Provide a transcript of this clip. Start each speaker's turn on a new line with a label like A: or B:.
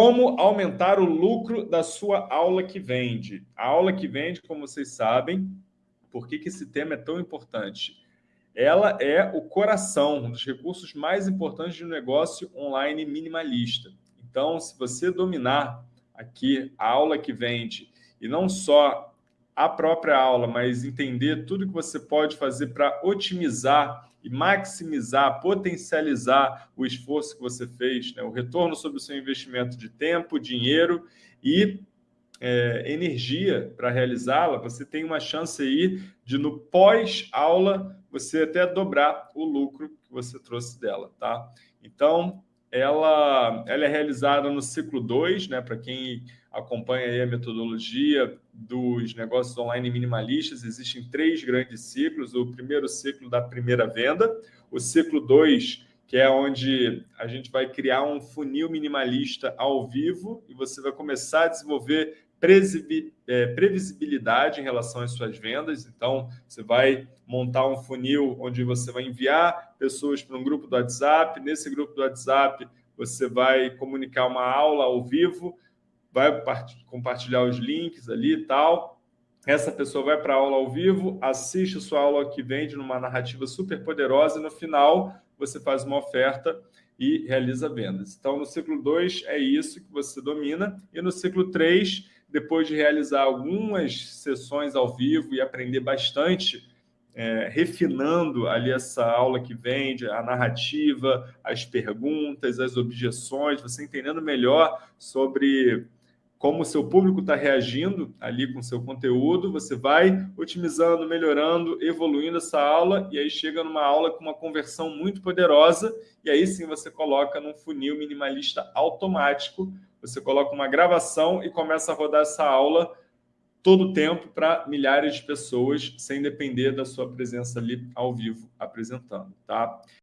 A: Como aumentar o lucro da sua aula que vende? A aula que vende, como vocês sabem, por que, que esse tema é tão importante? Ela é o coração, um dos recursos mais importantes de um negócio online minimalista. Então, se você dominar aqui a aula que vende e não só a própria aula, mas entender tudo que você pode fazer para otimizar e maximizar, potencializar o esforço que você fez, né? o retorno sobre o seu investimento de tempo, dinheiro e é, energia para realizá-la, você tem uma chance aí de, no pós-aula, você até dobrar o lucro que você trouxe dela. Tá? Então, ela, ela é realizada no ciclo 2, né? para quem acompanha a metodologia dos negócios online minimalistas, existem três grandes ciclos. O primeiro ciclo da primeira venda, o ciclo 2, que é onde a gente vai criar um funil minimalista ao vivo e você vai começar a desenvolver previsibilidade em relação às suas vendas. Então, você vai montar um funil onde você vai enviar pessoas para um grupo do WhatsApp. Nesse grupo do WhatsApp, você vai comunicar uma aula ao vivo, vai compartilhar os links ali e tal. Essa pessoa vai para a aula ao vivo, assiste a sua aula que vende numa narrativa super poderosa e no final você faz uma oferta e realiza vendas. Então, no ciclo 2 é isso que você domina e no ciclo 3, depois de realizar algumas sessões ao vivo e aprender bastante é, refinando ali essa aula que vende, a narrativa, as perguntas, as objeções, você entendendo melhor sobre como o seu público está reagindo ali com o seu conteúdo, você vai otimizando, melhorando, evoluindo essa aula, e aí chega numa aula com uma conversão muito poderosa, e aí sim você coloca num funil minimalista automático, você coloca uma gravação e começa a rodar essa aula todo o tempo para milhares de pessoas, sem depender da sua presença ali ao vivo apresentando. Tá?